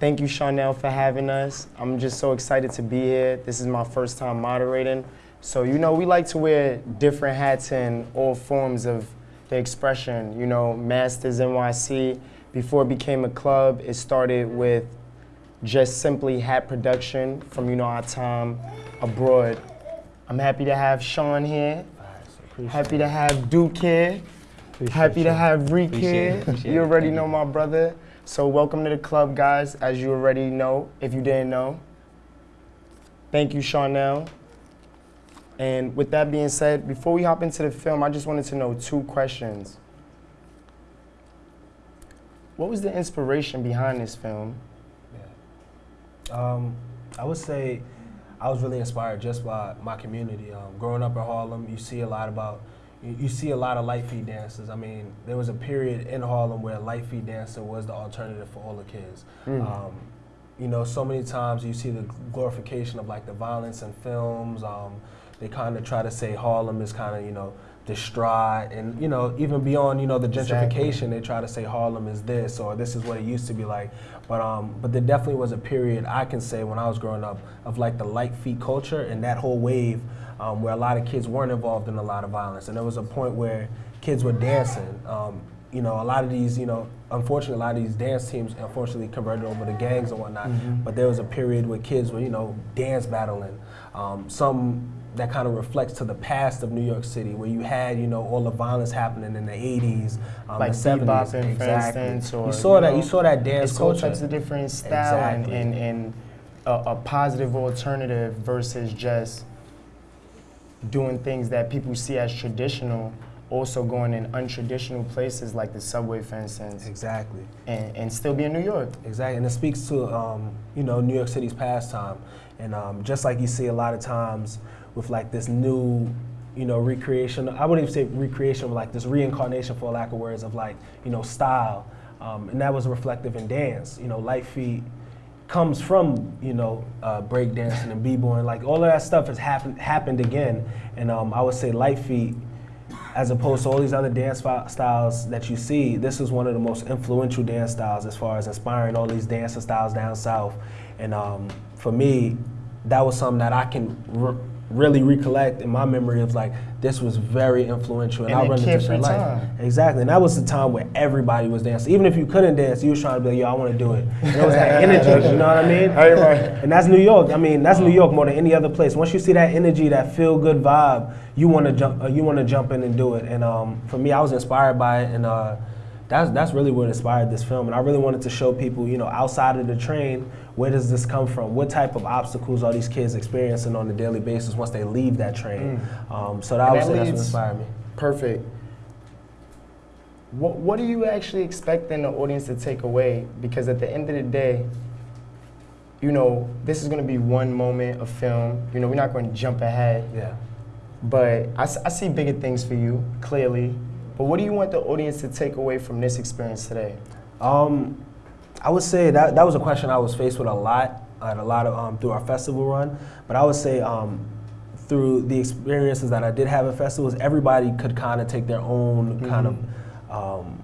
Thank you, Chanel, for having us. I'm just so excited to be here. This is my first time moderating. So, you know, we like to wear different hats in all forms of the expression. You know, Masters NYC, before it became a club, it started with just simply hat production from, you know, our time abroad. I'm happy to have Sean here. Happy to have Duke here. Happy to have Reek Appreciate here. You already know my brother. So welcome to the club, guys, as you already know, if you didn't know. Thank you, Chanel. And with that being said, before we hop into the film, I just wanted to know two questions. What was the inspiration behind this film? Yeah. Um, I would say I was really inspired just by my community. Um, growing up in Harlem, you see a lot about, you, you see a lot of light feet dances. I mean, there was a period in Harlem where light feet dancing was the alternative for all the kids. Um, you know, so many times you see the glorification of like the violence in films. Um, they kind of try to say Harlem is kind of, you know, distraught and, you know, even beyond, you know, the Exactly. gentrification, they try to say Harlem is this or this is what it used to be like. But um, but there definitely was a period I can say when I was growing up of like the light feet culture and that whole wave um, where a lot of kids weren't involved in a lot of violence. And there was a point where kids were dancing. Um, you know, a lot of these, you know, unfortunately, a lot of these dance teams unfortunately converted over to gangs and whatnot. But there was a period where kids were, you know, dance battling. Um, some that kind of reflects to the past of New York City, where you had, you know, all the violence happening in the '80s, um, Like the '70s. bebopping, for exactly. instance, or, you saw you that. know, you saw that dance It's all culture. types of different style and, Exactly. and, and a, a positive alternative versus just doing things that people see as traditional, also going in untraditional places like the subway, for instance, Exactly. and, and still be in New York. Exactly, and it speaks to um, you know New York City's pastime, and um, just like you see a lot of times with like this new, you know, recreation. I wouldn't even say recreation, but like this reincarnation, for lack of words, of like you know style, um, and that was reflective in dance. You know, light feet comes from you know uh, breakdancing and b-boying. Like all of that stuff has happened happened again, and um, I would say light feet as opposed to all these other dance styles that you see, this is one of the most influential dance styles as far as inspiring all these dancing styles down south. And um, for me, that was something that I can really recollect in my memory of like this was very influential. In I a run into that life. time. Exactly, and that was the time where everybody was dancing. Even if you couldn't dance, you was trying to be like, "Yo, I want to do it." And it was that energy, you know what I mean? And that's New York. I mean, that's New York more than any other place. Once you see that energy, that feel good vibe, you want to jump. Uh, you want to jump in and do it. And um, for me, I was inspired by it, and uh, that's that's really what inspired this film. And I really wanted to show people, you know, outside of the train, where does this come from? What type of obstacles are these kids experiencing on a daily basis once they leave that train? Um, so that And was that that's what inspired me. Perfect. What, what do you actually expect in the audience to take away? Because at the end of the day, you know, this is going to be one moment of film. You know, we're not going to jump ahead. Yeah. But I see bigger things for you, clearly. But what do you want the audience to take away from this experience today? Um, I would say that that was a question I was faced with a lot, at a lot of um, through our festival run. But I would say um, through the experiences that I did have at festivals, everybody could kind of take their own kind of, um,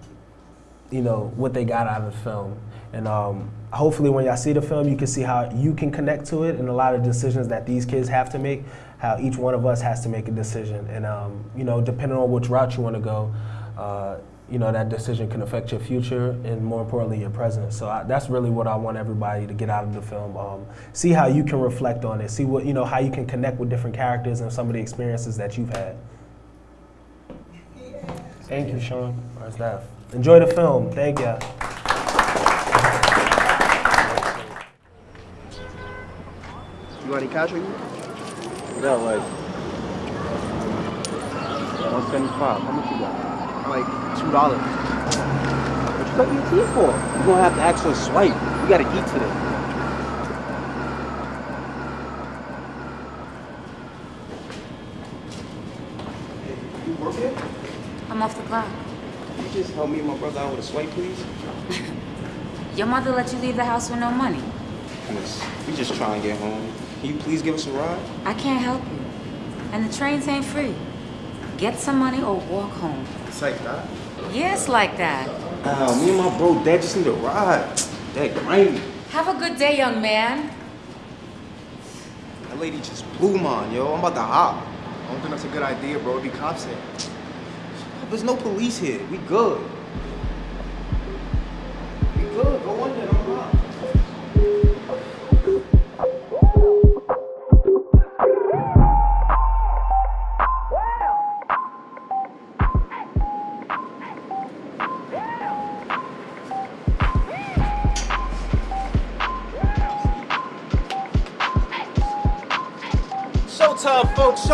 you know, what they got out of the film. And um, hopefully, when y'all see the film, you can see how you can connect to it and a lot of decisions that these kids have to make. How each one of us has to make a decision, and um, you know, depending on which route you want to go, uh, you know, that decision can affect your future and more importantly, your present. So I, that's really what I want everybody to get out of the film. Um, see how you can reflect on it. See what you know, how you can connect with different characters and some of the experiences that you've had. Thank you, Sean. Our staff. Enjoy the film. Thank you. You got any cash on you? Yeah, like 175. How much you got? Like two dollars. What you got your for? You're gonna have to actually swipe. We gotta eat today. You work here? I'm off the clock. Can you just help me and my brother out with a swipe, please? Your mother let you leave the house with no money. Miss, we just trying to get home. Can you please give us a ride? I can't help you. And the trains ain't free. Get some money or walk home. It's like that. Yes, like that. Oh, me and my bro, dad just need a ride. That rain. Have a good day, young man. That lady just blew mine, yo. I'm about to hop. I don't think that's a good idea, bro. It'd be cops here. There's no police here. We good. We good. Go on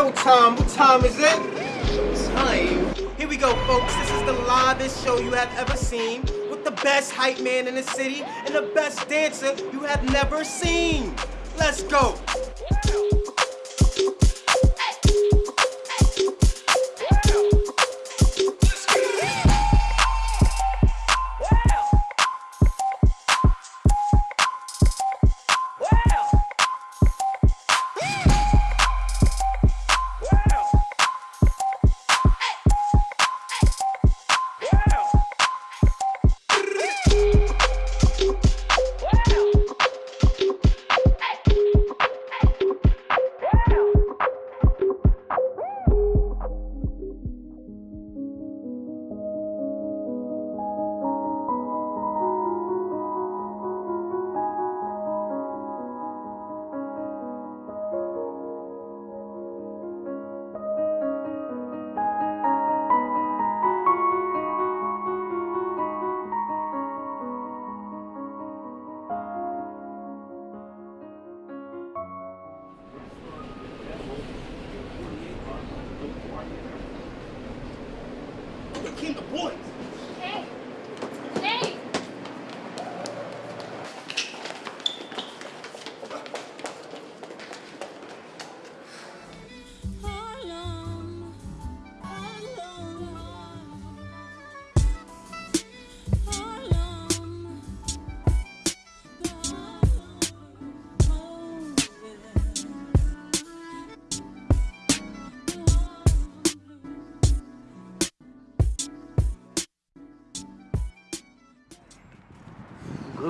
Showtime. What time is it? Time. Here we go, folks. This is the livest show you have ever seen with the best hype man in the city and the best dancer you have never seen. Let's go.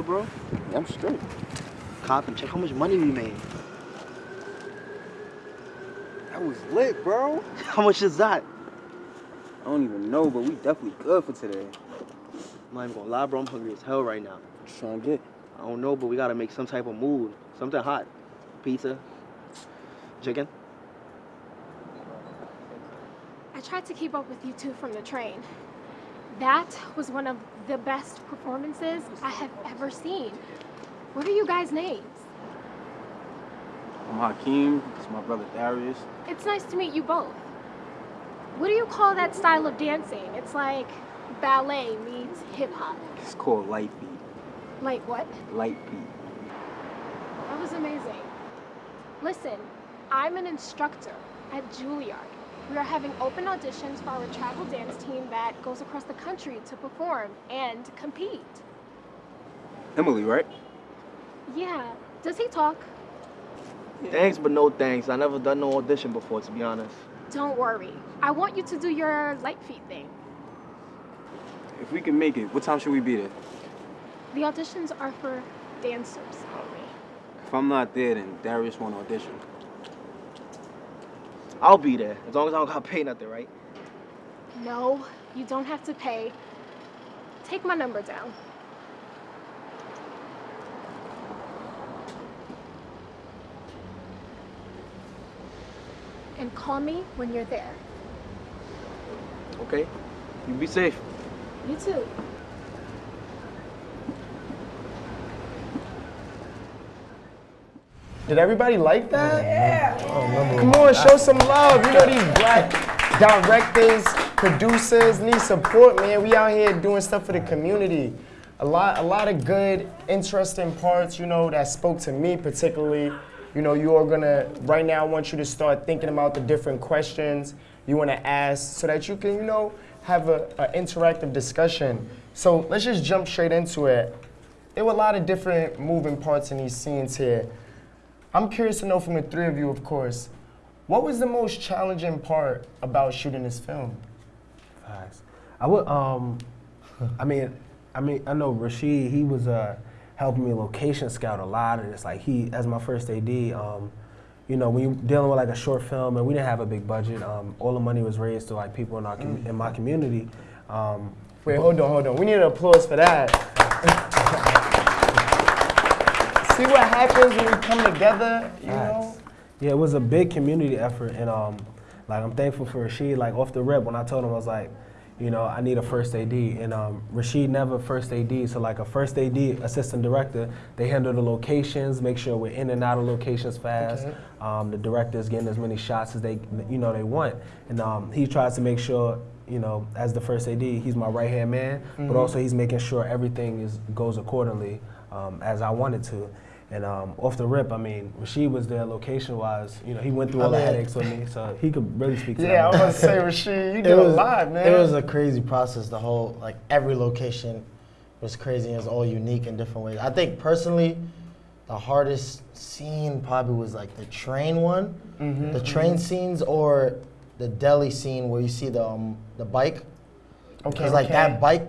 Good, bro? Yeah, I'm straight. Cop and check how much money we made. That was lit, bro. How much is that? I don't even know, but we definitely good for today. I'm not even gonna lie, bro. I'm hungry as hell right now. What you trying to get? I don't know, but we gotta make some type of move. Something hot. Pizza. Chicken. I tried to keep up with you two from the train. That was one of the best performances I have ever seen. What are you guys' names? I'm Hakeem. It's my brother Darius. It's nice to meet you both. What do you call that style of dancing? It's like ballet meets hip hop. It's called Light Feet. Light what? Light Feet. That was amazing. Listen, I'm an instructor at Juilliard. We are having open auditions for our travel dance team that goes across the country to perform and compete. Emily, right? Yeah. Does he talk? Thanks, but no thanks. I never done no audition before, to be honest. Don't worry. I want you to do your light feet thing. If we can make it, what time should we be there? The auditions are for dancers only. If I'm not there, then Darius won't audition. I'll be there, as long as I don't gotta pay nothing, right? No, you don't have to pay. Take my number down. And call me when you're there. Okay? You be safe. You too. Did everybody like that? Yeah. Come on, show some love. You know these black directors, producers need support, man. We out here doing stuff for the community. A lot, a lot of good, interesting parts, you know, that spoke to me particularly. You know, you are gonna right now. I want you to start thinking about the different questions you want to ask, so that you can, you know, have a, a interactive discussion. So let's just jump straight into it. There were a lot of different moving parts in these scenes here. I'm curious to know from the three of you, of course, what was the most challenging part about shooting this film? Facts. I would um, I mean, I mean, I know Rashid. He was uh helping me location scout a lot. And it's like he, as my first AD, um, you know, when you're dealing with like a short film and we didn't have a big budget, um, all the money was raised to like people in our com- in my community. Um, Wait, hold on, hold on. We need an applause for that. See what happens when we come together, you know? Yeah, it was a big community effort, and um, like I'm thankful for Rashid. Like off the rip, when I told him I was like, you know, I need a first AD, and um, Rashid never first AD. So like a first AD, assistant director, they handle the locations, make sure we're in and out of locations fast. Okay. Um, the director's getting as many shots as they, you know, they want, and um, he tries to make sure. You know, as the first AD, he's my right hand man, but also he's making sure everything is goes accordingly um, as I wanted to. And um, off the rip, I mean, Rashid was there location wise. You know, he went through all the I mean- headaches with me, so he could really speak to Yeah, I was gonna say, Rashid, you did a lot, man. it was a crazy process. The whole like every location was crazy. and It was all unique in different ways. I think personally, the hardest scene probably was like the train one, Mm-hmm, the train scenes, or the deli scene where you see the um, the bike. okay, Because like okay. that bike,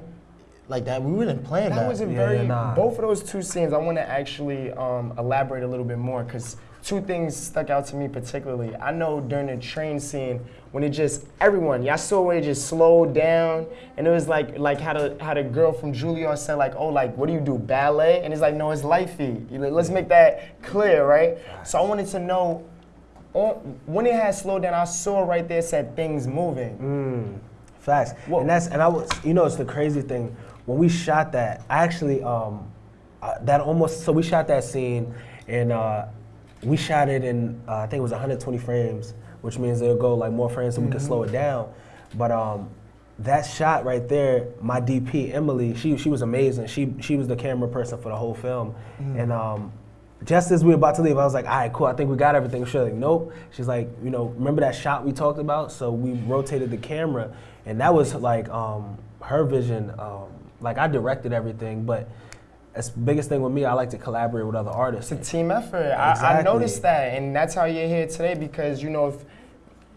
like that, we wouldn't plan that. That was a Yeah, very nah. both of those two scenes. I want to actually um, elaborate a little bit more because two things stuck out to me particularly. I know during the train scene when it just everyone, y'all saw where it just slowed down, and it was like like how the how the girl from Juilliard said like, oh like what do you do ballet? And it's like no, it's light feet. Let's make that clear, right? So I wanted to know. On, when it had slowed down, I saw right there said things moving. Mm, facts. Well- and that's and I was, you know, it's the crazy thing. When we shot that, I actually um, uh, that almost so we shot that scene, and uh, we shot it in uh, I think it was 120 frames, which means it'll go like more frames so we can slow it down. But um, that shot right there, my DP Emily, she she was amazing. She she was the camera person for the whole film, and um, just as we were about to leave, I was like, all right, cool, I think we got everything. She's like, nope. She's like, you know, remember that shot we talked about? So we rotated the camera, and that was like um, her vision. Um, like I directed everything, but as biggest thing with me, I like to collaborate with other artists. It's a team effort. I, I noticed that, and that's how you're here today because you know if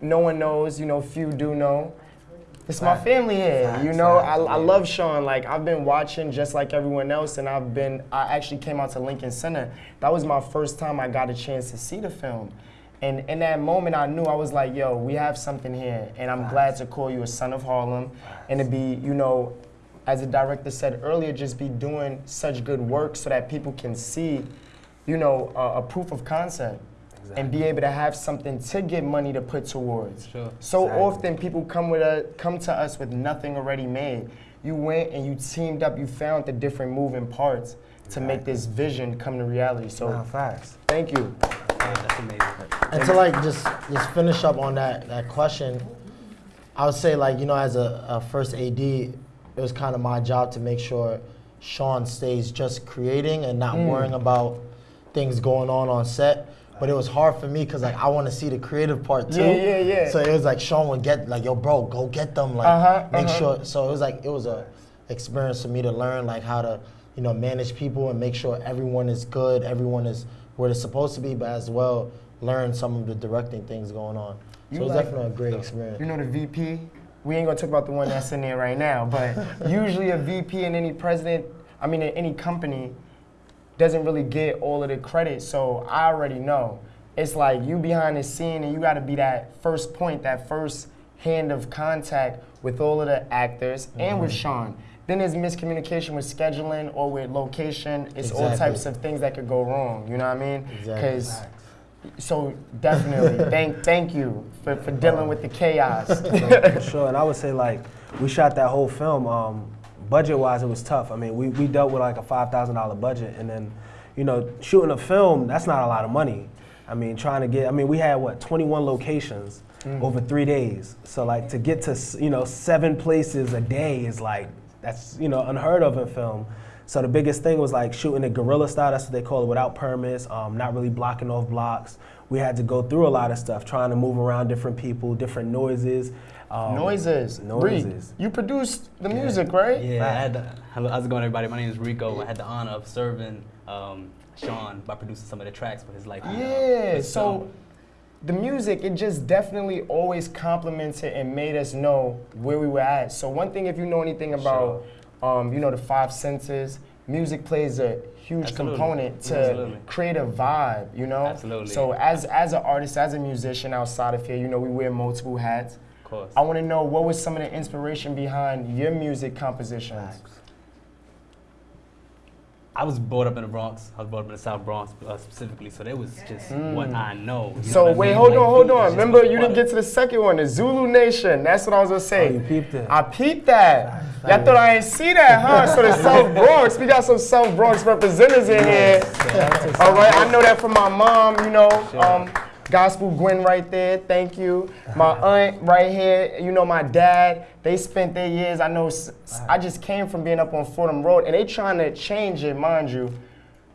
no one knows, you know, few do know. It's my family here. you know, facts, I, I love Sean. Like I've been watching just like everyone else, and I've been. I actually came out to Lincoln Center. That was my first time I got a chance to see the film. And in that moment, I knew I was like, "Yo, we have something here," and I'm glad to call you a son of Harlem, and to be, you know, as the director said earlier, just be doing such good work so that people can see, you know, a, a proof of concept and be able to have something to get money to put towards. Sure. So Exactly. often people come with a come to us with nothing already made. You went and you teamed up. You found the different moving parts to make this vision come to reality. So Nah, facts. thank you. that's amazing. And to like just just finish up on that that question, I would say like you know as a, a first AD, it was kind of my job to make sure Sean stays just creating and not worrying about things going on on set. But it was hard for me because like I want to see the creative part too. Yeah, yeah, yeah. So it was like Sean would get like yo bro go get them like Uh-huh, make uh-huh. sure. So it was like it was a experience for me to learn like how to you know manage people and make sure everyone is good, everyone is where they're supposed to be, but as well learn some of the directing things going on. You So it was like- definitely a great experience. You know the VP? We ain't gonna talk about the one that's in there right now, but usually a VP in any president, I mean in any company, doesn't really get all of the credit. So I already know. It's like you behind the scene and you gotta be that first point, that first hand of contact with all of the actors and with mm-hmm. Sean. Then there's miscommunication with scheduling or with location. It's all types of things that could go wrong. You know what I mean? Exactly. So definitely, thank thank you for, for dealing with the chaos. For sure. And I would say like we shot that whole film. Um, budget wise, it was tough. I mean, we, we dealt with like a five thousand dollar budget, and then you know shooting a film that's not a lot of money. I mean, trying to get. I mean, we had what twenty one locations over three days. So like to get to you know seven places a day is like that's you know unheard of in film. So the biggest thing was like shooting it guerrilla style. That's what they call it, without permits, um, not really blocking off blocks. We had to go through a lot of stuff, trying to move around different people, different noises. Um, noises. Bree, Noises. you produced the music, right? Yeah, I had the, how's it going, everybody? My name is Rico. I had the honor of serving um, Sean by producing some of the tracks for his life. Yeah. So the music, it just definitely always complimented and made us know where we were at. So one thing, if you know anything about, um, you know, the five senses, music plays a huge Absolutely. component to Absolutely. create a vibe, you know? Absolutely. So as as an artist, as a musician outside of here, you know, we wear multiple hats. Of course. I want to know what was some of the inspiration behind your music compositions? I was brought up in the Bronx. I was brought up in the South Bronx uh, specifically, so that was just what I know. you know So I wait, mean? hold Like, on, hold on. Remember, you what- didn't get to the second one, the Zulu Nation. That's what I was gonna say. Oh, you peeped it. I peeped that. Y'all thought I ain't see that, huh? So the South Bronx, we got some South Bronx representatives in here. All right, I know that from my mom. You know, um, Gospel Gwen right there. Thank you. My aunt right here. You know, my dad. They spent their years. I know. I just came from being up on Fordham Road, and they trying to change it, mind you.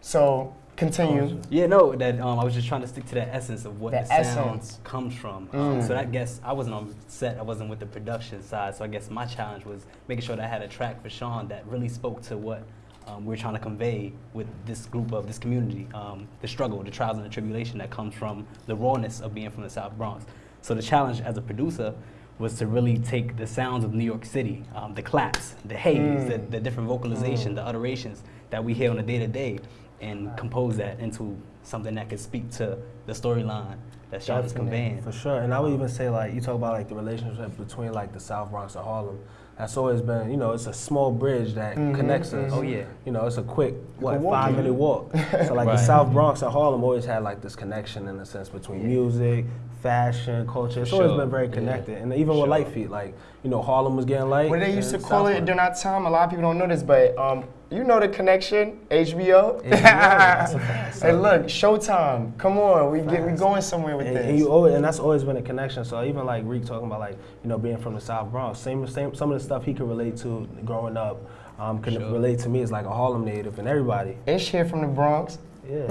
So continue. Yeah, no, that um, I was just trying to stick to the essence of what The the, sound essence. comes from. Um, so I guess I wasn't on set, I wasn't with the production side. So I guess my challenge was making sure that I had a track for Sean that really spoke to what um, we're trying to convey with this group of this community, um, the struggle, the trials and the tribulation that comes from the rawness of being from the South Bronx. So the challenge as a producer was to really take the sounds of New York City, um, the claps, the haze, the, the different vocalization, the uterations that we hear on a day to day, and compose that into something that could speak to the storyline that Sean is conveying. For sure, and I would even say like you talk about like the relationship between like the South Bronx and Harlem. That's always been, you know, it's a small bridge that connects us. Oh, yeah. You know, it's a quick what walk five minute walk. so like the South Bronx and Harlem always had like this connection in a sense between music, fashion, culture. It's always sure. been very Yeah. connected, and even Sure. with Light Feet, like you know, Harlem was getting light. What they used to and call it Bronx- during our time, a lot of people don't know this, but um, you know the connection, HBO. that's a fact. hey, look, Showtime. Come on, we get we going somewhere with and, this. and you always, and that's always been a connection. So even like Reek talking about like you know being from the South Bronx, same same some of the stuff he could relate to growing up, um, can Sure. relate to me as like a Harlem native and everybody. Ish here from the Bronx. Yeah, you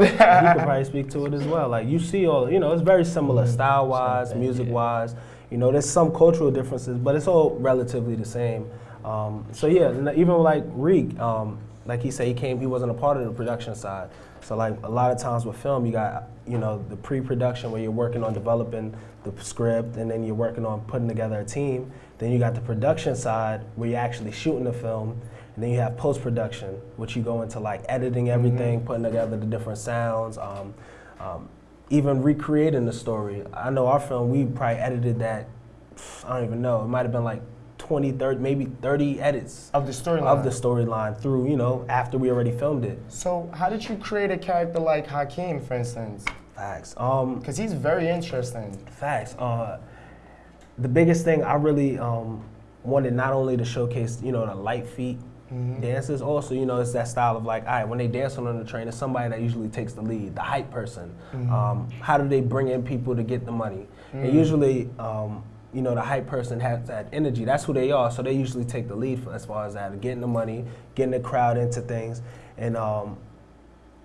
could probably speak to it as well. Like you see all, you know, it's very similar style wise, music wise. You know, there's some cultural differences, but it's all relatively the same. Um, so yeah, even like Reek, um, like he said, he came, he wasn't a part of the production side. So like a lot of times with film, you got you know the pre-production where you're working on developing the script, and then you're working on putting together a team. Then you got the production side where you're actually shooting the film, and then you have post-production, which you go into like editing everything, putting together the different sounds, um, um, even recreating the story. I know our film, we probably edited that, I don't even know, it might have been like 20, 30, maybe 30 edits Of the storyline. of the storyline through, you know, after we already filmed it. So how did you create a character like Hakeem, for instance? Facts. Um, Because he's very interesting. Facts. Uh, the biggest thing I really um, wanted not only to showcase, you know, the light feet dances, also, you know, it's that style of like, all right, when they dance on the train, it's somebody that usually takes the lead, the hype person. Um, how do they bring in people to get the money? And usually, um, you know, the hype person has that energy. That's who they are. So they usually take the lead for, as far as that, getting the money, getting the crowd into things. And um,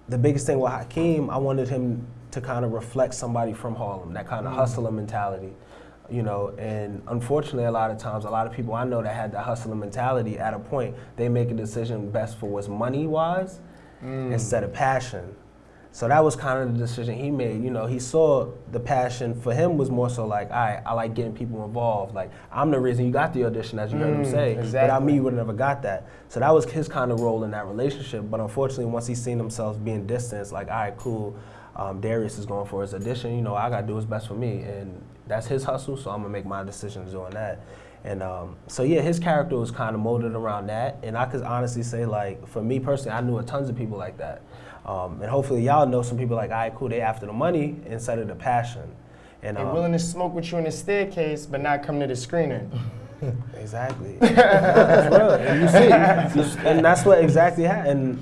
the biggest thing with Hakeem, I wanted him to kind of reflect somebody from Harlem, that kind of hustler mentality, you know. And unfortunately, a lot of times, a lot of people I know that had that hustler mentality at a point, they make a decision best for what's money wise instead of passion. So that was kind of the decision he made. You know, he saw the passion for him was more so like, all right, I like getting people involved. Like, I'm the reason you got the audition, as you heard him say. Without exactly. me, you would have never got that. So that was his kind of role in that relationship. But unfortunately, once he seen himself being distanced, like, all right, cool, um, Darius is going for his audition. You know, I got to do what's best for me. And that's his hustle, so I'm going to make my decisions doing that. And um, so, yeah, his character was kind of molded around that. And I could honestly say, like, for me personally, I knew a tons of people like that. Um, and hopefully, y'all know some people like, all right, cool, they after the money instead of the passion. And They're um, willing to smoke with you in the staircase, but not come to the screening. Exactly. that's real. And you see, and that's what exactly happened.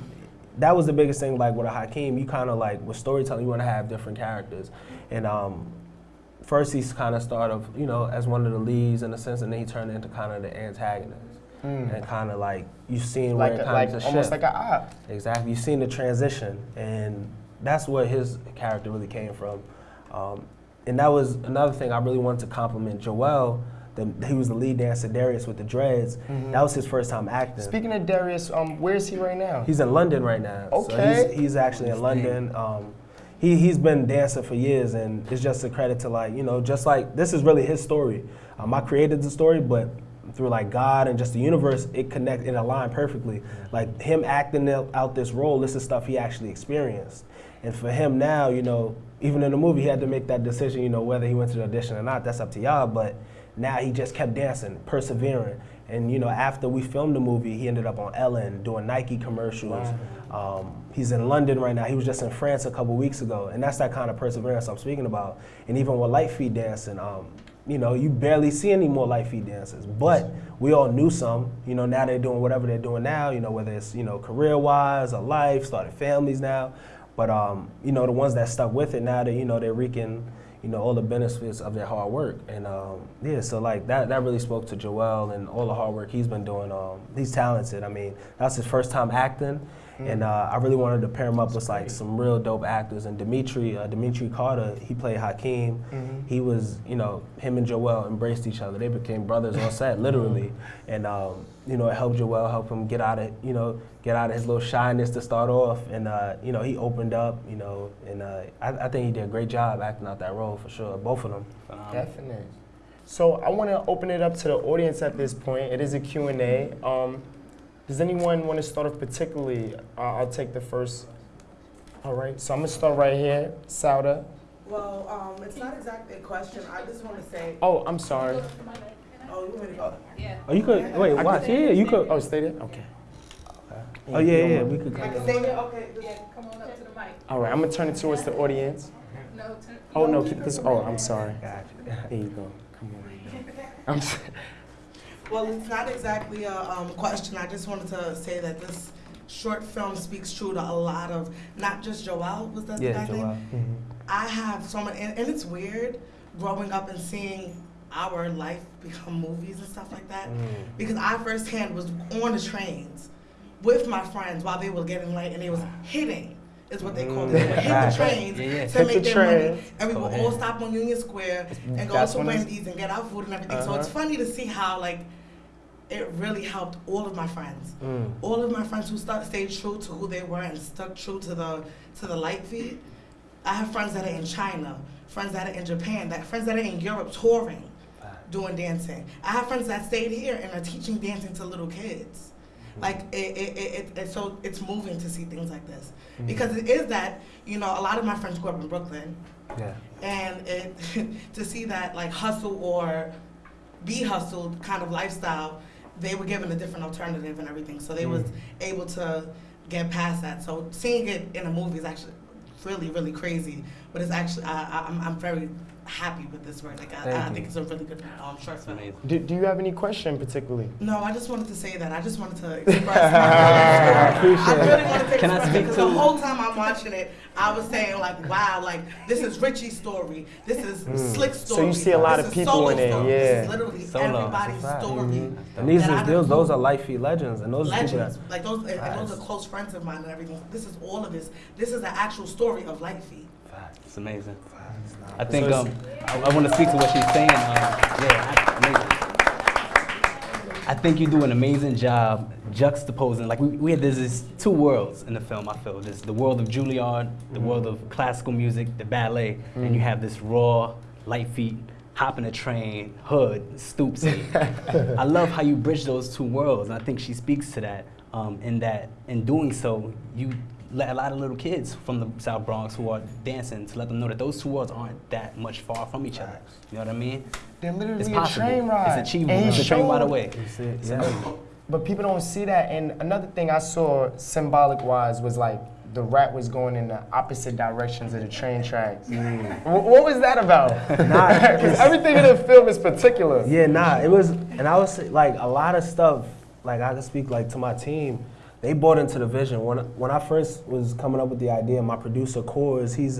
That was the biggest thing, like with a Hakeem, you kind of like with storytelling, you want to have different characters. And um, first, he's kind of started, off, you know, as one of the leads in a sense, and then he turned into kind of the antagonist. And kind of like you've seen like where it a, kind like of almost like a op. Exactly. You've seen the transition, and that's where his character really came from. Um, and that was another thing I really wanted to compliment Joel. The, he was the lead dancer, Darius, with the dreads. That was his first time acting. Speaking of Darius, um, where is he right now? he's in London right now. So Okay. he's, he's actually in London. Um, he, he's been dancing for years, and it's just a credit to, like, you know, just like this is really his story. Um, I created the story, but through like God and just the universe, it connect it aligned perfectly. Like him acting out this role, this is stuff he actually experienced. And for him now, you know, even in the movie, he had to make that decision. You know, whether he went to the audition or not, that's up to y'all. But now he just kept dancing, persevering. And you know, after we filmed the movie, he ended up on Ellen doing Nike commercials. Um, he's in London right now. He was just in France a couple weeks ago, and that's that kind of perseverance I'm speaking about. And even with light feet dancing, um, you know, you barely see any more light feet dancers. But we all knew some. You know, now they're doing whatever they're doing now. You know, whether it's you know career-wise or life, started families now. But um, you know, the ones that stuck with it now, that you know, they're reaping you know all the benefits of their hard work. And um, yeah, so like that that really spoke to Joel and all the hard work he's been doing. Um, he's talented. I mean, that's his first time acting. And uh, I really wanted to pair him up with like some real dope actors. And Dimitri, uh, Dimitri Carter, he played Hakeem. He was, you know, him and Joel embraced each other. They became brothers on set, literally. And um, you know, it helped Joel help him get out of, you know, get out of his little shyness to start off. And uh, you know, he opened up, you know, and uh, I, I think he did a great job acting out that role for sure. Both of them. Definitely. So I want to open it up to the audience at this point. It is a Q&A. Um, does anyone want to start off particularly? Uh, I'll take the first. All right, so I'm going to start right here. Sauda. Well, um, it's not exactly a question. I just want to say. Oh, I'm sorry. Oh, you want to go? Yeah. Oh, you could wait. I Watch. could- Yeah, you could. Oh, stay there? Okay. Oh yeah, yeah. We could. I can stay here. Okay. Yeah, come on up to the mic. All right, I'm going to turn it towards the audience. No. Turn, Oh, no, keep this. Oh, I'm sorry. Gotcha. There you go. Come on. I'm s- Well, it's not exactly a um, question. I just wanted to say that this short film speaks true to a lot of not just Joel. Was that the Yeah, guy's Joel. name? I have so many, and, and it's weird growing up and seeing our life become movies and stuff like that. Because I firsthand was on the trains with my friends while they were getting late, and they was hitting. Is what they called it. They would hit the trains Yeah, yeah. to Hit make the their money, and we Go would ahead. all stop on Union Square and go That's to when Wendy's and get our food and everything. So it's Uh-huh. funny to see how like it really helped all of my friends. Mm. All of my friends who stuck, stayed true to who they were and stuck true to the to the light feet. I have friends that are in China, friends that are in Japan, that friends that are in Europe touring, doing dancing. I have friends that stayed here and are teaching dancing to little kids. Like it, it, it, it, so it's moving to see things like this because it is that you know a lot of my friends grew up in Brooklyn Yeah. and it to see that like hustle or be hustled kind of lifestyle they were given a different alternative and everything so they mm. was able to get past that. So seeing it in a movie is actually really really crazy but it's actually I, I, I'm, I'm very happy with this work like I, I Thank think it's a really good um, short It's film amazing. do, do you have any question particularly? no I just wanted to say that I just wanted to express my appreciate I really wanted to Can I express it speak because to- the whole time I'm watching it, I was saying like, wow, like this is Richie's story, this is Slick's Mm. So story. you see a lot this of people in it, story. This yeah. is literally Solo. everybody's That's a fact. story. And these that I is those, done- those are light feet legends, and those are people legends, that like those, and, and those Facts. are close friends of mine and everything. This is all of this. This is the actual story of Light Feet. It's amazing. I think um, I, I want to speak to what she's saying. Um, yeah, I- amazing. I think you do an amazing job juxtaposing. Like we, we had there's these two worlds in the film. I feel there's the world of Juilliard, the world of classical music, the ballet, and you have this raw, light feet, hopping a train, hood, stoop scene. I love how you bridge those two worlds, and I think she speaks to that. Um, in that, in doing so, you a lot of little kids from the South Bronx who are dancing to let them know that those two worlds aren't that much far from each other. You know what I mean? They're literally It's a possible. train ride. It's achievable. And he It's a train ride showed- away. you see it, yeah. But people don't see that. And another thing I saw symbolic wise was like the rat was going in the opposite directions of the train tracks. Mm. Wh- What was that about? Nah, Because everything in the film is particular. Yeah, nah, it was, and I was like a lot of stuff. Like I can speak like to my team. They bought into the vision. When when I first was coming up with the idea, my producer Cores, he's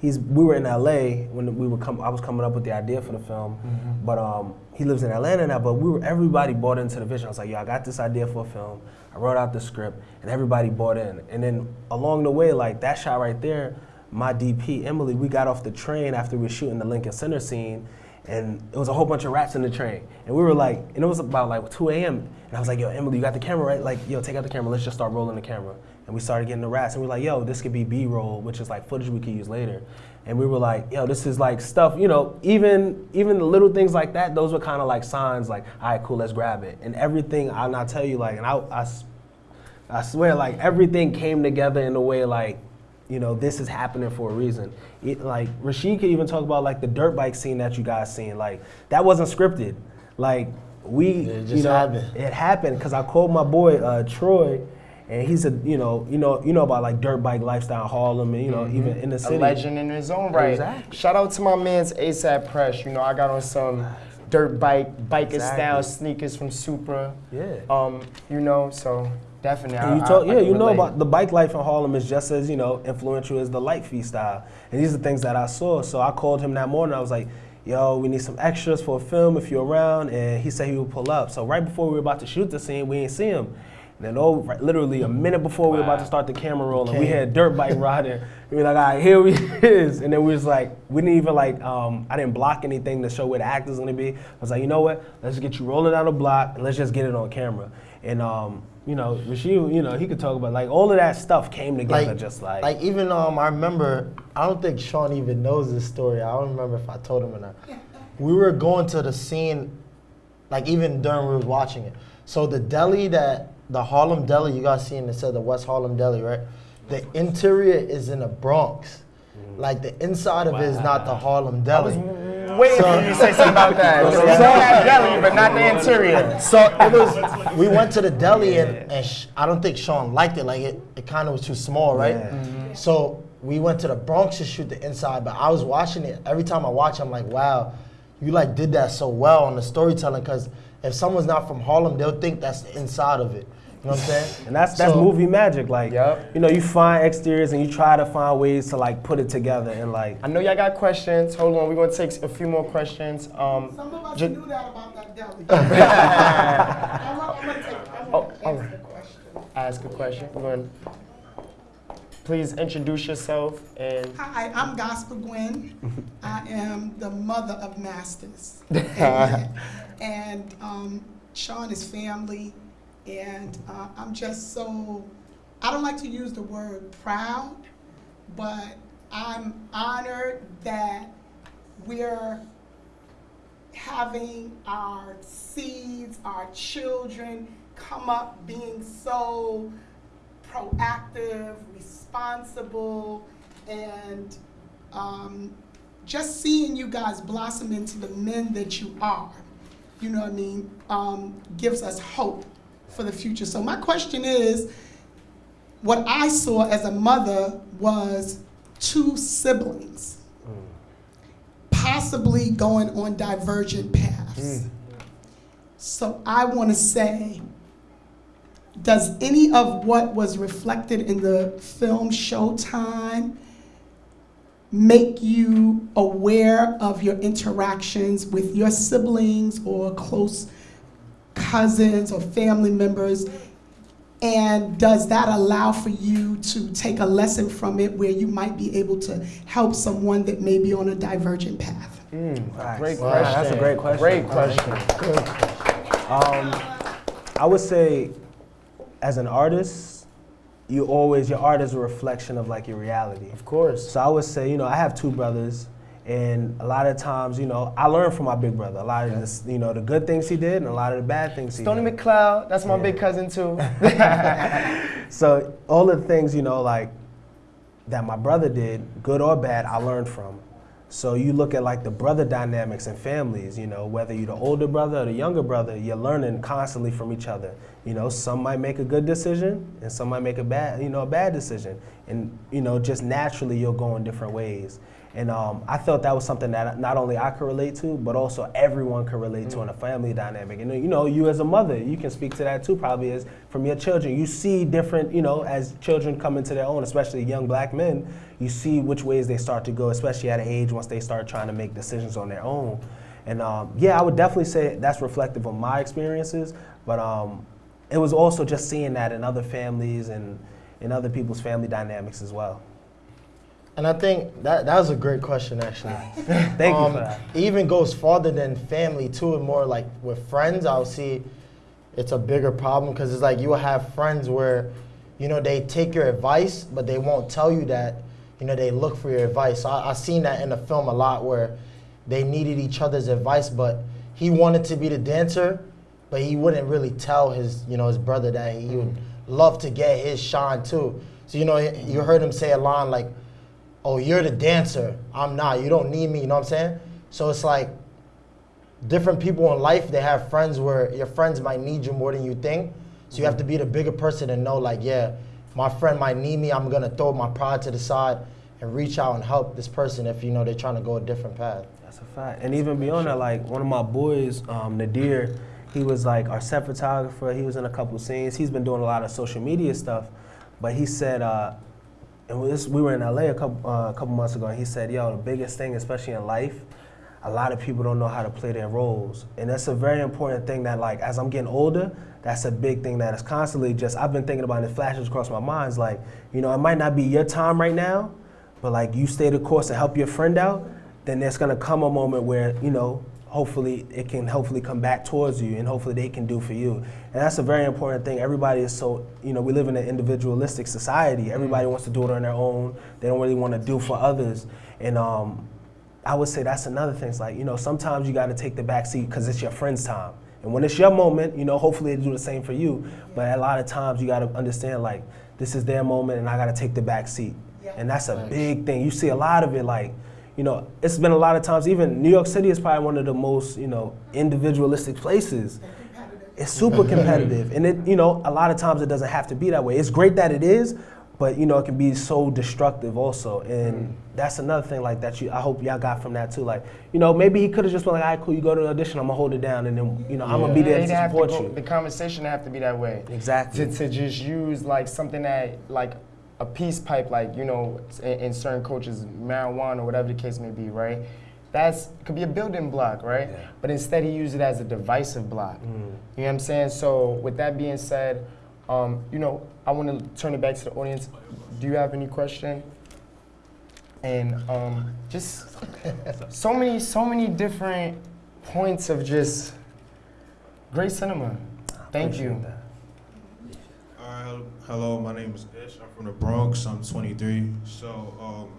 he's we were in LA when we were come. I was coming up with the idea for the film, but um, he lives in Atlanta now. But we were everybody bought into the vision. I was like, yo, I got this idea for a film. I wrote out the script, and everybody bought in. And then along the way, like that shot right there, my DP Emily, we got off the train after we were shooting the Lincoln Center scene and it was a whole bunch of rats in the train. And we were like, and it was about like 2 a.m. And I was like, yo, Emily, you got the camera, right? Like, yo, take out the camera. Let's just start rolling the camera. and we started getting the rats, and we are like, yo, this could be B-roll, which is like footage we could use later. And we were like, yo, this is like stuff, you know, even even the little things like that, those were kind of like signs, like, all right, cool, let's grab it. And everything, I'll not tell you, like, and I, I, I swear, like, everything came together in a way, like, you know, this is happening for a reason. It, like, Rashid could even talk about, like, the dirt bike scene that you guys seen. Like, that wasn't scripted. Like, we, It just you know, happened. it happened because I called my boy uh, Troy, and he said, you know, you know, you know about like dirt bike lifestyle Harlem, and you know, even in the city. Mm-hmm. A legend in his own right. Exactly. Shout out to my man's ASAP Press. You know, I got on some dirt bike, biker Exactly. style sneakers from Supra. Yeah. Um, you know, so definitely. And you talk, I yeah, you know about the bike life in Harlem is just as you know influential as the light feet style, and these are things that I saw. So I called him that morning. I was like, "Yo, we need some extras for a film if you're around," and he said he would pull up. So right before we were about to shoot the scene, we didn't see him. And then, oh, right, literally a minute before we were about to start the camera rolling, we had dirt bike riding. We were like, all right, here we is. And then we was like, we didn't even like, um, I didn't block anything to show where the actor's gonna be. I was like, you know what? Let's get you rolling down the block and let's just get it on camera. And um, you know, Rashid, you know, he could talk about like all of that stuff came together just like, like even um I remember I don't think Sean even knows this story. I don't remember if I told him or not. We were going to the scene, like even during we were watching it. So the deli that the Harlem deli you guys seen it said the West Harlem deli, right? The interior is in the Bronx. Like the inside of it is not the Harlem deli. Waiting for you to say something about that. So- So, that deli, but not the interior. So it was. We went to the deli and, and sh- I don't think Sean liked it. Like it, it kind of was too small, right? Yeah. Mm-hmm. So we went to the Bronx to shoot the inside. But I was watching it. Every time I watch, I'm like, wow, you like did that so well on the storytelling. Because if someone's not from Harlem, they'll think that's the inside of it. You know what I'm saying? and that's that's So- movie magic. Like, Yup. you know, you find exteriors and you try to find ways to like put it together and like, I know y'all got questions. Hold on, we're gonna take a few more questions. Um, Some of us ju- knew that about that deli. I'm gonna- I'm gonna take, I'm Oh, gonna all answer right. the question. ask a question. We're gonna please introduce yourself and Hi, I'm Gospel Gwen. I am the mother of masters. Amen. and um, Sean is family, and uh, I'm just so, I don't like to use the word proud, but I'm honored that we're having our seeds, our children come up being so proactive, responsible, and um, just seeing you guys blossom into the men that you are, you know what I mean, um, gives us hope for the future. So my question is, what I saw as a mother was two siblings possibly going on divergent paths. Mm. So I want to say, does any of what was reflected in the film Showtime make you aware of your interactions with your siblings or close cousins or family members? And does that allow for you to take a lesson from it where you might be able to help someone that may be on a divergent path? great question. Wow, that's a great question. Great question. Um, I would say, as an artist, you always your art is a reflection of like your reality. Of course. So I would say, you know, I have two brothers, and a lot of times, you know, I learned from my big brother. A lot of this, you know, the good things he did, and a lot of the bad things he Stony did. McLeod, that's my Yeah. big cousin too. So all the things, you know, like that my brother did, good or bad, I learned from. So you look at like the brother dynamics in families, you know, whether you're the older brother or the younger brother, you're learning constantly from each other. You know, some might make a good decision and some might make a bad, you know, a bad decision. And, you know, just naturally you'll go in different ways. And um, I felt that was something that not only I could relate to, but also everyone could relate to in a family dynamic. And you know, you as a mother, you can speak to that too, probably as from your children. You see different, you know, as children come into their own, especially young black men, you see which ways they start to go, especially at an age once they start trying to make decisions on their own. And um, yeah, I would definitely say that's reflective of my experiences, but um, it was also just seeing that in other families and in other people's family dynamics as well. And I think that that was a great question, actually. Thank you Um, for that. It even goes farther than family too, and more like with friends. I'll see it's a bigger problem because it's like you will have friends where you know, they take your advice, but they won't tell you that, you know, they look for your advice. I, I seen that in the film a lot where they needed each other's advice, but he wanted to be the dancer, but he wouldn't really tell his, you know, his brother that he would love to get his shine too. So, you know, you heard him say a line like, oh, you're the dancer, I'm not, you don't need me, you know what I'm saying? So it's like, different people in life they have friends where your friends might need you more than you think so you have to be the bigger person and know like yeah my friend might need me i'm gonna throw my pride to the side and reach out and help this person if you know they're trying to go a different path That's a fact. And even beyond that, like one of my boys, um, Nadir, he was like our set photographer. He was in a couple scenes. He's been doing a lot of social media stuff. But he said, uh, and we were in LA a couple, uh, a couple months ago, and he said, yo, the biggest thing, especially in life, a lot of people don't know how to play their roles. And that's a very important thing that, like, as I'm getting older, that's a big thing that is constantly just, I've been thinking about it, it flashes across my mind. It's like, you know, it might not be your time right now, but like you stay the course and help your friend out, then there's gonna come a moment where, you know, hopefully it can hopefully come back towards you and hopefully they can do for you. And that's a very important thing. Everybody is so, you know, we live in an individualistic society. Everybody wants to do it on their own. They don't really want to do for others. And um, I would say that's another thing. It's like, you know, sometimes you got to take the back seat because it's your friend's time. And when it's your moment, you know, hopefully they do the same for you. But a lot of times you got to understand, like, this is their moment and I got to take the back seat. And that's a big thing. You see a lot of it, like, you know, it's been a lot of times, even New York City is probably one of the most, you know, individualistic places. It's super competitive. And it, you know, a lot of times it doesn't have to be that way. It's great that it is, but you know, it can be so destructive also. And mm. that's another thing like that you I hope y'all got from that too. Like, you know, maybe he could have just been like, all right, cool, you go to the audition, I'm gonna hold it down and then, you know, I'm gonna be there to have to support go- you. The conversation have to be that way. Exactly. To, to just use like something that like a peace pipe, like you know, in, in certain coaches, marijuana or whatever the case may be, right? That's could be a building block, right? But instead, he used it as a divisive block. Mm. You know what I'm saying? So with that being said, um, you know, I want to turn it back to the audience. Do you have any question? And um, just so many, so many different points of just great cinema. Thank you. All right, hello, my name is Ish. I'm from the Bronx. I'm 23. So, um,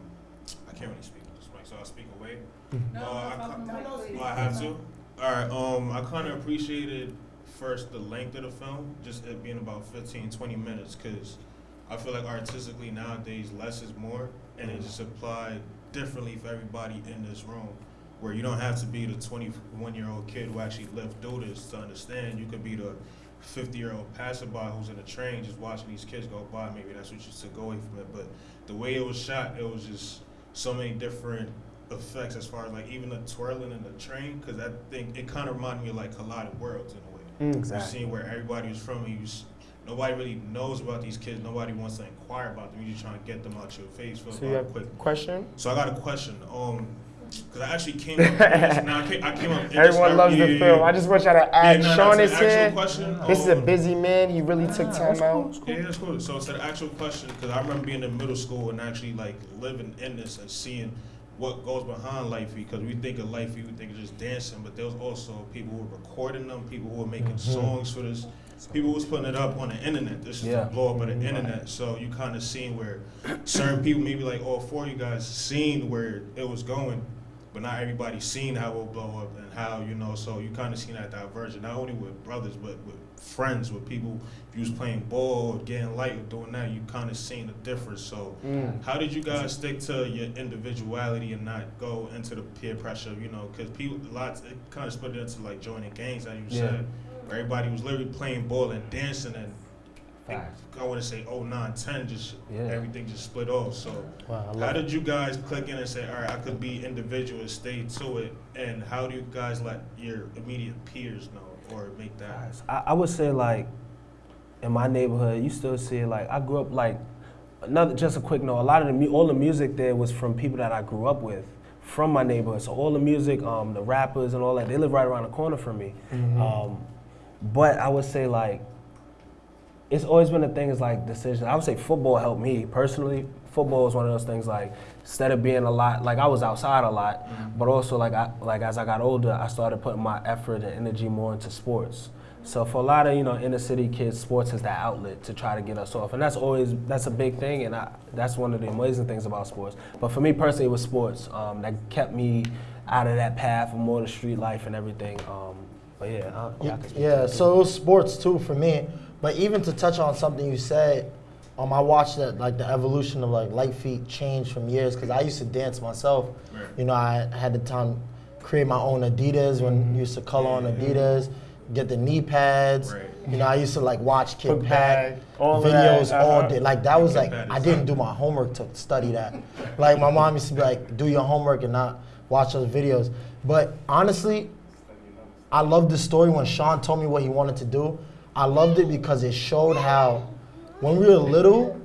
I can't really speak with this mic, so I'll speak away. Mm-hmm. Uh, I, ki- oh, I have to. All right. Um, I kind of appreciated first the length of the film, just it being about 15, 20 minutes, because I feel like artistically nowadays less is more, and it just applied differently for everybody in this room. Where you don't have to be the 21 year old kid who actually lived through this to understand. You could be the 50 year old passerby who's in a train just watching these kids go by. Maybe that's what you took away from it. But the way it was shot, it was just so many different effects as far as like even the twirling in the train, because I think it kind of reminded me of like Collided Worlds in a way. Mm. You Exactly. seen where everybody was from, and you s- nobody really knows about these kids. Nobody wants to inquire about them. You're just trying to get them out your face for So you have quick. question? So I got a question. Um, because I actually came up. now I came, I came up. Everyone loves yeah, the yeah, film. yeah. I just want y'all to ask. Yeah, Sean is here. question, This is a um, busy man. He really took time out. Yeah, that's cool. So it's an actual question, because I remember being in middle school and actually like living in this and seeing what goes behind Light Feet. Because we think of Light Feet, we think of just dancing, but there was also people who were recording them, people who were making songs for this, people who was putting it up on the internet. This is Yeah. the blow up of the internet. So you kind of seen where certain people, maybe like all four of you guys, seen where it was going. But not everybody seen how it blow up and how, you know, so you kind of seen that diversion, not only with brothers, but with friends, with people. If you was playing ball, or getting light, or doing that, you kind of seen the difference. So, Mm. how did you guys stick to your individuality and not go into the peer pressure, you know, because people, lots, it kind of split into like joining gangs, as you Yeah. said, where everybody was literally playing ball and dancing and think- I want to say 09, 10, just Yeah. everything just split off. So, Wow, how did you guys click in and say, all right, I could be individual and stay to it? And how do you guys let your immediate peers know or make that? I, I would say like in my neighborhood, you still see it like I grew up like another just a quick note. A lot of the all the music there was from people that I grew up with from my neighborhood. So all the music, um, the rappers and all that, they live right around the corner from me. Um, but I would say like it's always been a thing is like decision. I would say football helped me personally. Football is one of those things like instead of being a lot like I was outside a lot, but also like I like as I got older, I started putting my effort and energy more into sports. So for a lot of you know inner city kids, sports is that outlet to try to get us off, and that's always that's a big thing, and I, that's one of the amazing things about sports. But for me personally, it was sports um, that kept me out of that path of more the street life and everything. Um, but yeah, uh, yeah, I can speak to Yeah, so it was sports too for me. But even to touch on something you said, um, I watched that like the evolution of like light feet change from years because I used to dance myself. Right. You know, I had the time create my own Adidas when I used to color on Adidas, get the knee pads. Right. You know, I used to like watch Kid Book Pack all videos that, all uh-huh. day. Like that was like I didn't do my homework to study that. like my mom used to be like, do your homework and not watch those videos. But honestly, I loved the story when Sean told me what he wanted to do. I loved it because it showed how when we were little,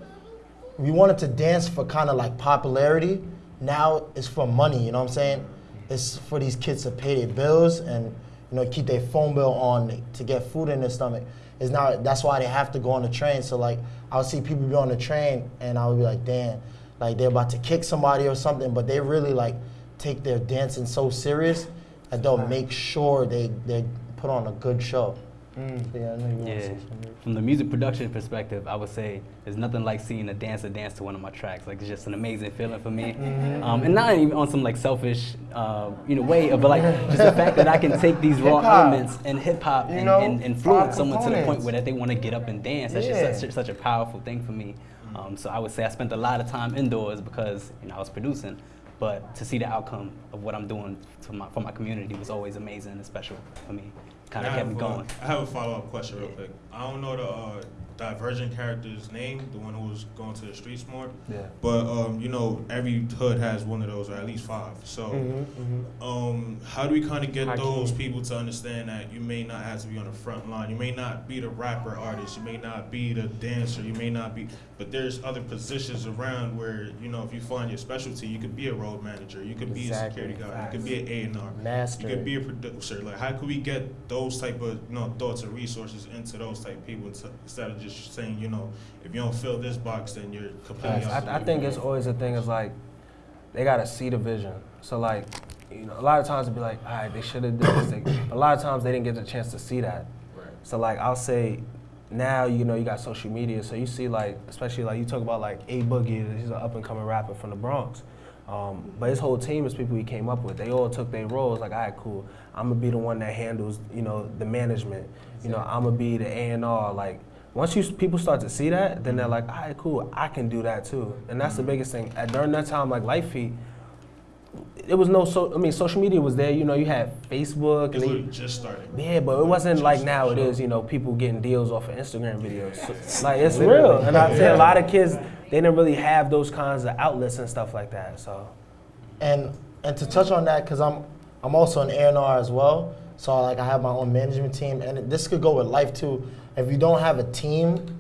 we wanted to dance for kind of like popularity. Now it's for money, you know what I'm saying? It's for these kids to pay their bills and you know keep their phone bill on to get food in their stomach. It's now that's why they have to go on the train. So like I would see people be on the train and I would be like, damn, like they're about to kick somebody or something, but they really like take their dancing so serious that they'll make sure they they put on a good show. Yeah, I know you wanna Yeah. say something. From the music production perspective, I would say there's nothing like seeing a dancer dance to one of my tracks. Like it's just an amazing feeling for me, um, and not even on some like selfish, uh, you know, way, but like just the fact that I can take these raw Hip-hop. elements and hip hop You and, know, and influence five someone to the point where that they want to get up and dance. That's Yeah. just such, such a powerful thing for me. Um, so I would say I spent a lot of time indoors because you know I was producing, but to see the outcome of what I'm doing for my for my community was always amazing and special for me. Kind of kept me going. I have a follow up question real quick. I don't know the uh, Divergent character's name, the one who was going to the streets more. Yeah. But um, you know, every hood has one of those, or at least five. So, Mm-hmm, um, how do we kind of get Hakeem. those people to understand that you may not have to be on the front line? You may not be the rapper artist. You may not be the dancer. You may not be, but there's other positions around where you know if you find your specialty, you could be a road manager. You could be a security guard. You could be an A and R. Master. You could be a producer. Like, how could we get those type of you know thoughts and resources into those people to, instead of just saying, you know, if you don't fill this box, then you're completely. I, I think it's always a thing is like they gotta see the vision. So like, you know, a lot of times it'd be like, all right, they should have done this. A lot of times they didn't get the chance to see that. Right. So like I'll say, now you know you got social media, so you see like, especially like you talk about like A Boogie, he's an up and coming rapper from the Bronx. Um, but his whole team is people he came up with. They all took their roles. Like, all right, cool. I'm gonna be the one that handles, you know, the management. You know, I'm gonna be the A and R. Like, once you people start to see that, then they're like, all right, cool. I can do that too. And that's the biggest thing. At, during that time, like Light Feet, it was no so. I mean, social media was there. You know, you had Facebook. They- literally just starting. yeah, but it wasn't like now it is, you know, people getting deals off of Instagram videos. So, like it's real. And I say a lot of kids they didn't really have those kinds of outlets and stuff like that. So And and to touch on that, because I'm I'm also an A&R as well. So like I have my own management team, and this could go with life too. If you don't have a team,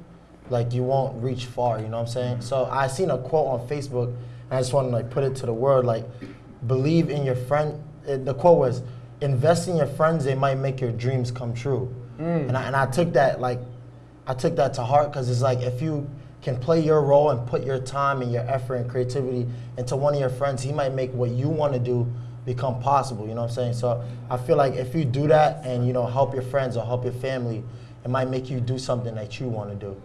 like you won't reach far. You know what I'm saying? So I seen a quote on Facebook, and I just want to like put it to the world like, believe in your friend. uh, The quote was, invest in your friends. They might make your dreams come true. And I, and I took that like, I took that to heart because it's like if you can play your role and put your time and your effort and creativity into one of your friends, he might make what you want to do become possible. You know what I'm saying? So I feel like if you do that and you know help your friends or help your family, it might make you do something that you want to do.